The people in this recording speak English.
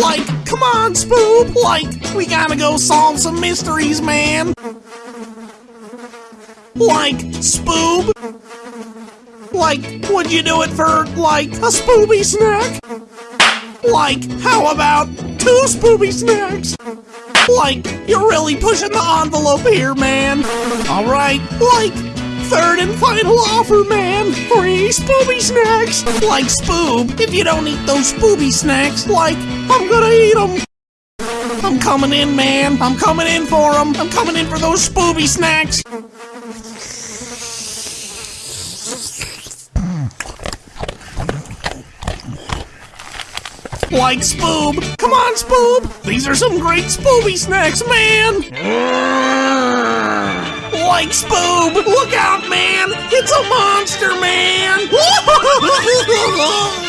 Like, come on, Spoob! Like, we gotta go solve some mysteries, man! Like, Spoob! Like, would you do it for, like, a Spooby snack? Like, how about two Spooby snacks? Like, you're really pushing the envelope here, man. Alright, like, third and final offer, man. Free Spooby snacks. Like, Spoob, if you don't eat those Spooby snacks, like, I'm gonna eat them. I'm coming in, man. I'm coming in for them. I'm coming in for those Spooby snacks. Like Spoob. Come on, Spoob. These are some great Spooby snacks, man. Like Spoob. Look out, man. It's a monster, man.